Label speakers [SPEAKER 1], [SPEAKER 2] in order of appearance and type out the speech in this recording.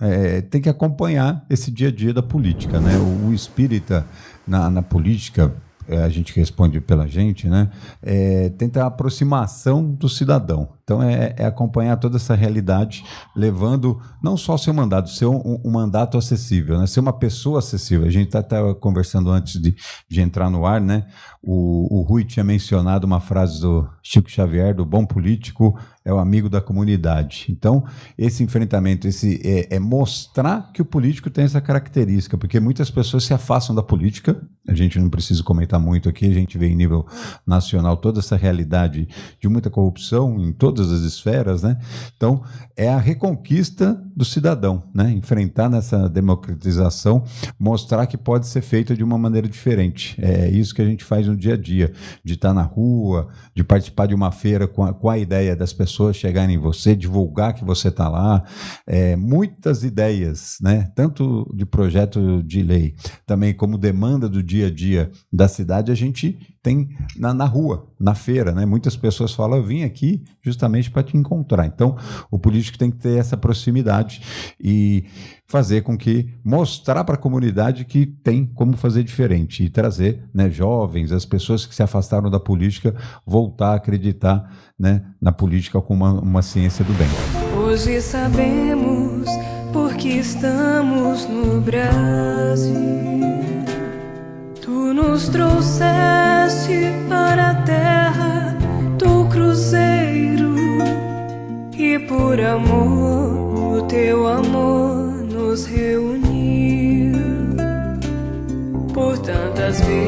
[SPEAKER 1] é, tem que acompanhar esse dia a dia da política. Né? O, o espírita na, na política, é, a gente responde pela gente, né? É, tenta a aproximação do cidadão. Então é, é, acompanhar toda essa realidade, levando não só o seu mandato, ser um, um mandato acessível, né? ser uma pessoa acessível. A gente está tá conversando antes de, de, entrar no ar, né? O, o Rui tinha mencionado uma frase do Chico Xavier, do bom político é o amigo da comunidade. Então, esse enfrentamento, esse é, é, mostrar que o político tem essa característica, porque muitas pessoas se afastam da política. A gente não precisa comentar muito aqui, a gente vê em nível nacional toda essa realidade de muita corrupção em todas todas as esferas, né? Então, é a reconquista do cidadão, né? Enfrentar nessa democratização, mostrar que pode ser feito de uma maneira diferente. É isso que a gente faz no dia a dia, de estar na rua, de participar de uma feira com a, com a ideia das pessoas chegarem em você, divulgar que você está lá. É, muitas ideias, né? Tanto de projeto de lei, também como demanda do dia a dia da cidade, a gente tem na, na rua, na feira, né? Muitas pessoas falam, eu vim aqui justamente para te encontrar. Então, o político tem que ter essa proximidade e fazer com que mostrar para a comunidade que tem como fazer diferente e trazer, né, jovens, as pessoas que se afastaram da política, voltar a acreditar, né, na política como uma, uma ciência do bem.
[SPEAKER 2] Hoje sabemos porque estamos no Brasil. Tu nos trouxeste por amor, o teu amor nos reuniu por tantas vezes.